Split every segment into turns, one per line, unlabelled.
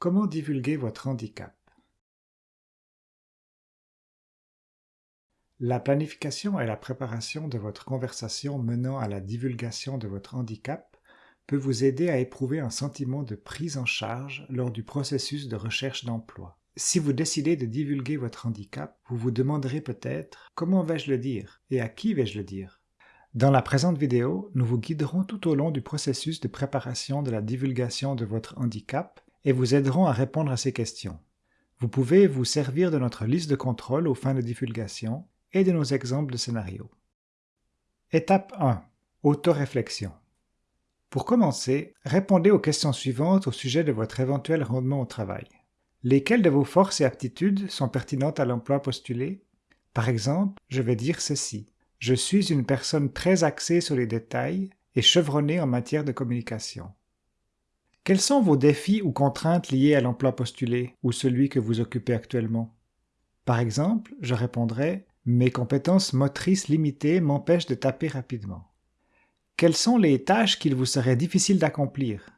Comment divulguer votre handicap? La planification et la préparation de votre conversation menant à la divulgation de votre handicap peut vous aider à éprouver un sentiment de prise en charge lors du processus de recherche d'emploi. Si vous décidez de divulguer votre handicap, vous vous demanderez peut-être « Comment vais-je le dire? et à qui vais-je le dire ?» Dans la présente vidéo, nous vous guiderons tout au long du processus de préparation de la divulgation de votre handicap et vous aiderons à répondre à ces questions. Vous pouvez vous servir de notre liste de contrôle aux fins de divulgation et de nos exemples de scénarios. Étape 1. Autoréflexion. Pour commencer, répondez aux questions suivantes au sujet de votre éventuel rendement au travail. Lesquelles de vos forces et aptitudes sont pertinentes à l'emploi postulé? Par exemple, je vais dire ceci. Je suis une personne très axée sur les détails et chevronnée en matière de communication. Quels sont vos défis ou contraintes liés à l'emploi postulé ou celui que vous occupez actuellement? Par exemple, je répondrai mes compétences motrices limitées m'empêchent de taper rapidement. Quelles sont les tâches qu'il vous serait difficile d'accomplir?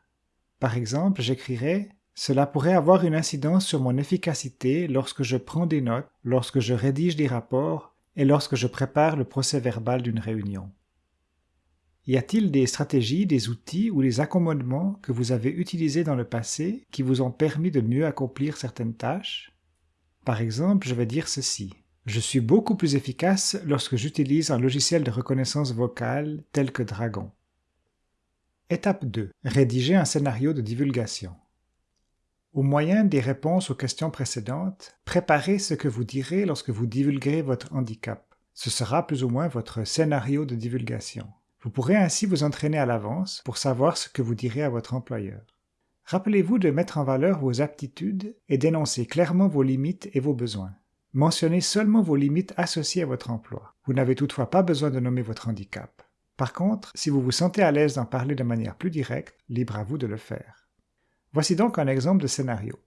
Par exemple, j'écrirai Cela pourrait avoir une incidence sur mon efficacité lorsque je prends des notes, lorsque je rédige des rapports et lorsque je prépare le procès-verbal d'une réunion. Y a-t-il des stratégies, des outils ou des accommodements que vous avez utilisés dans le passé qui vous ont permis de mieux accomplir certaines tâches? Par exemple, je vais dire ceci. Je suis beaucoup plus efficace lorsque j'utilise un logiciel de reconnaissance vocale tel que Dragon. Étape 2. Rédiger un scénario de divulgation. Au moyen des réponses aux questions précédentes, préparez ce que vous direz lorsque vous divulguerez votre handicap. Ce sera plus ou moins votre scénario de divulgation. Vous pourrez ainsi vous entraîner à l'avance pour savoir ce que vous direz à votre employeur. Rappelez-vous de mettre en valeur vos aptitudes et d'énoncer clairement vos limites et vos besoins. Mentionnez seulement vos limites associées à votre emploi. Vous n'avez toutefois pas besoin de nommer votre handicap. Par contre, si vous vous sentez à l'aise d'en parler de manière plus directe, libre à vous de le faire. Voici donc un exemple de scénario.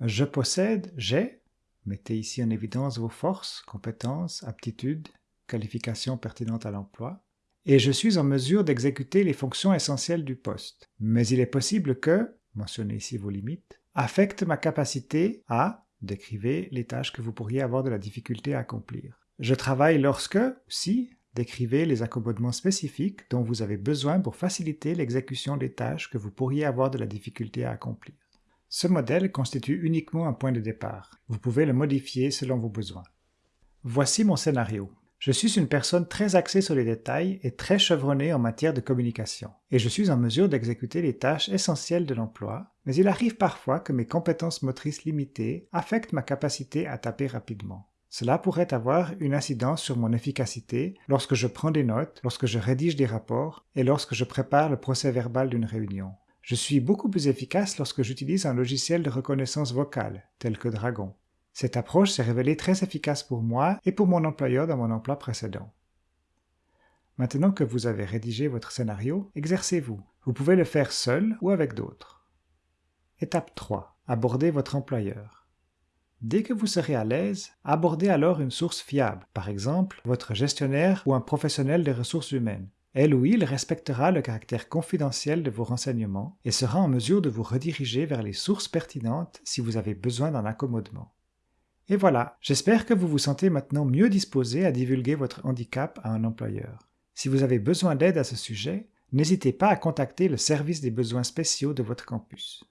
Je possède, j'ai, mettez ici en évidence vos forces, compétences, aptitudes, qualifications pertinentes à l'emploi, et je suis en mesure d'exécuter les fonctions essentielles du poste. Mais il est possible que, mentionnez ici vos limites, affecte ma capacité à Décrivez les tâches que vous pourriez avoir de la difficulté à accomplir. Je travaille lorsque, si, décrivez les accommodements spécifiques dont vous avez besoin pour faciliter l'exécution des tâches que vous pourriez avoir de la difficulté à accomplir. Ce modèle constitue uniquement un point de départ. Vous pouvez le modifier selon vos besoins. Voici mon scénario. Je suis une personne très axée sur les détails et très chevronnée en matière de communication, et je suis en mesure d'exécuter les tâches essentielles de l'emploi, mais il arrive parfois que mes compétences motrices limitées affectent ma capacité à taper rapidement. Cela pourrait avoir une incidence sur mon efficacité lorsque je prends des notes, lorsque je rédige des rapports et lorsque je prépare le procès verbal d'une réunion. Je suis beaucoup plus efficace lorsque j'utilise un logiciel de reconnaissance vocale, tel que Dragon. Cette approche s'est révélée très efficace pour moi et pour mon employeur dans mon emploi précédent. Maintenant que vous avez rédigé votre scénario, exercez-vous. Vous pouvez le faire seul ou avec d'autres. Étape 3. Abordez votre employeur. Dès que vous serez à l'aise, abordez alors une source fiable, par exemple votre gestionnaire ou un professionnel des ressources humaines. Elle ou il respectera le caractère confidentiel de vos renseignements et sera en mesure de vous rediriger vers les sources pertinentes si vous avez besoin d'un accommodement. Et voilà, j'espère que vous vous sentez maintenant mieux disposé à divulguer votre handicap à un employeur. Si vous avez besoin d'aide à ce sujet, n'hésitez pas à contacter le service des besoins spéciaux de votre campus.